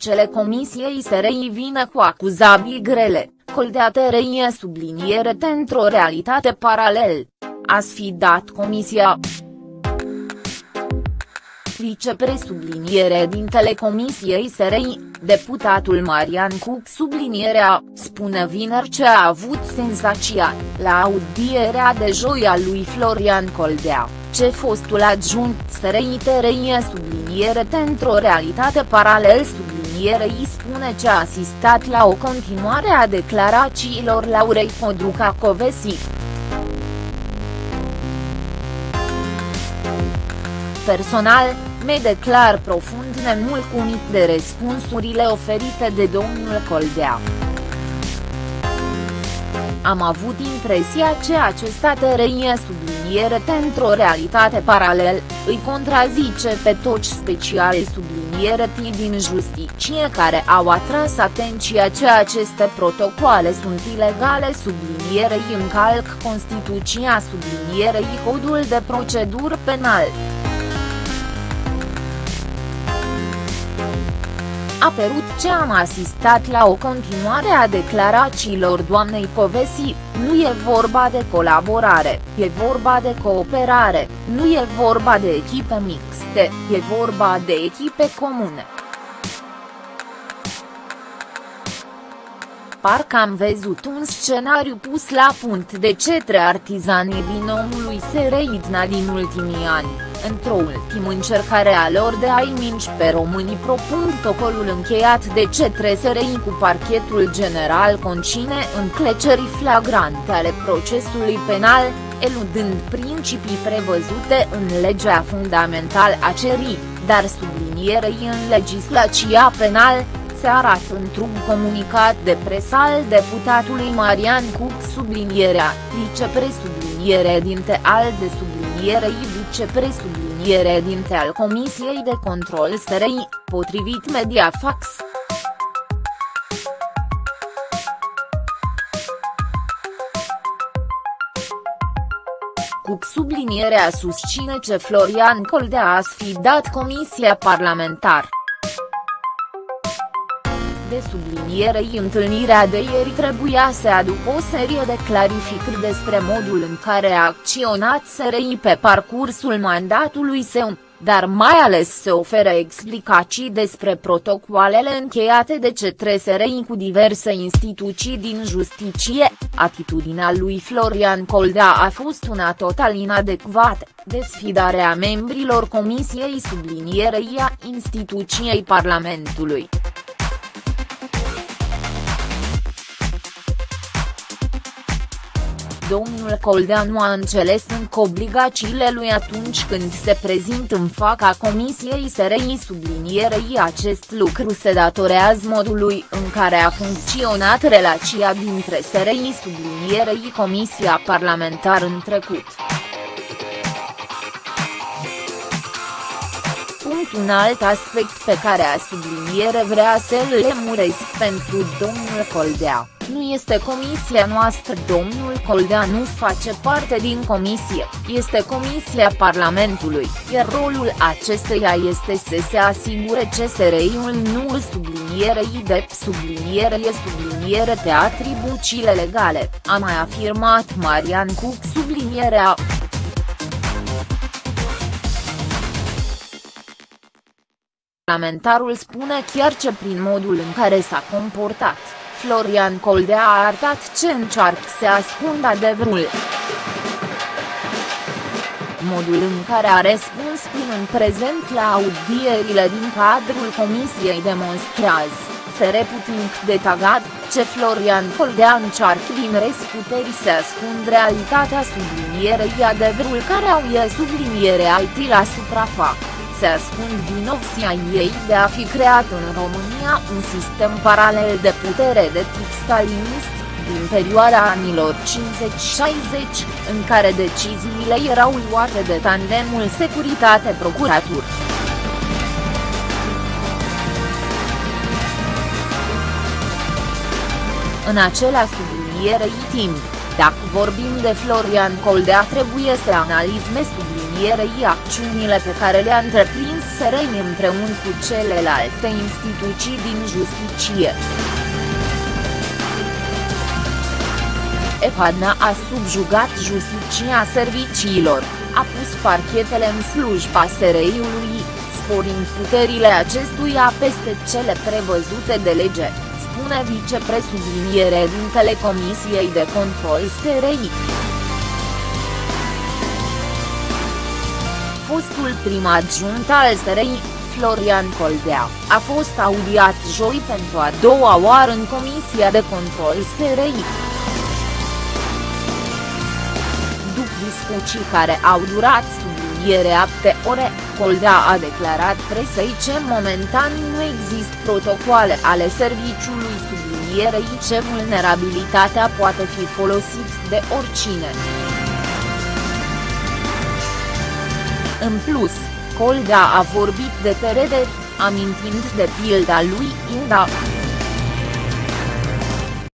Președintele Comisiei SRI vine cu acuzabii grele, Coldea tărăie subliniere într-o realitate paralel. A sfidat Comisia. Vicepresubliniere din Telecomisiei SRI, deputatul Marian Cuc sublinierea, spune vineri ce a avut senzația, la audierea de joi a lui Florian Coldea, ce fostul adjunct SRI tărăie subliniere într-o realitate paralel sublinierei spune ce a asistat la o continuare a declarațiilor Laurei Podruca Covesi. Personal, me declar profund nemulțumit de răspunsurile oferite de domnul Coldea. Am avut impresia că acesta tărăie subliniere într-o realitate paralel, îi contrazice pe toți speciale subliniere din justiție care au atras atenția că aceste protocoale sunt ilegale sublinierei încalc Constituția sublinierei Codul de procedură penal. A părut ce am asistat la o continuare a declarațiilor doamnei Povesi, nu e vorba de colaborare, e vorba de cooperare, nu e vorba de echipe mixte, e vorba de echipe comune. Parcă am văzut un scenariu pus la punct de cetre artizanii binomului Sereidna din ultimii ani într-o ultimă încercare a lor de a-i minci pe românii propun protocolul încheiat de cetre SRI cu parchetul general concine înclecerii flagrante ale procesului penal, eludând principii prevăzute în legea fundamentală a cerii, dar sublinierei în legislația penal, se arată într-un comunicat de presă al deputatului Marian Cuc sublinierea, vicepresubliniere dinte al de sublinierei vicepresubliniere dinte al Comisiei de Control SRI, potrivit Mediafax. Cuc sublinierea susține ce Florian Coldea a sfidat Comisia Parlamentară de sublinierei întâlnirea de ieri trebuia să aducă o serie de clarificări despre modul în care a acționat SRI pe parcursul mandatului său, dar mai ales să ofere explicații despre protocoalele încheiate de cetre SRI cu diverse instituții din justiție, atitudinea lui Florian Coldea a fost una total inadecvată, desfidarea membrilor Comisiei sublinierei a instituției Parlamentului. Domnul Coldea nu a înțeles încă obligațiile lui atunci când se prezint în fața Comisiei SRI sublinierei acest lucru se datorează modului în care a funcționat relația dintre SRI sublinierei Comisia Parlamentară în trecut. Un alt aspect pe care a subliniere vrea să-l lemuresc pentru domnul Coldea nu este comisia noastră domnul Coldea nu face parte din comisie, este comisia Parlamentului, iar rolul acesteia este să se asigure ce SRI-ul nu îl sublinierei de subliniere subliniere pe atribuțiile legale, a mai afirmat Marian Cuc sublinierea. Parlamentarul spune chiar ce prin modul în care s-a comportat. Florian Coldea a arătat ce încearcă să ascundă adevărul. Modul în care a răspuns prin în prezent la audierile din cadrul comisiei demonstrează, fere putin de tagat, ce Florian Coldea încearcă din răsputeri să ascund realitatea sublinierei adevărul care au e subliniere IT la suprafață se ascund vinovția ei de a fi creat în România un sistem paralel de putere de tip stalinist, din perioada anilor 50-60, în care deciziile erau luate de tandemul securitate-procuratură. În acela sublinierei timp, dacă vorbim de Florian Coldea trebuie să analizme sublinierei acțiunile pe care le-a întreprins SRI împreună cu celelalte instituții din justiție. Evadna a subjugat justiția serviciilor, a pus parchetele în slujba SRI-ului, sporind puterile acestuia peste cele prevăzute de lege, spune vicepresubliniere dintele Comisiei de Control SRI. Fostul prim adjunct al SRI, Florian Coldea, a fost audiat joi pentru a doua oară în Comisia de Control SRI. După discuții care au durat subliniere apte ore, Coldea a declarat presei că momentan nu există protocoale ale serviciului sublinierei ce vulnerabilitatea poate fi folosit de oricine. În plus, Coldea a vorbit de terederi, amintind de pilda lui Inda.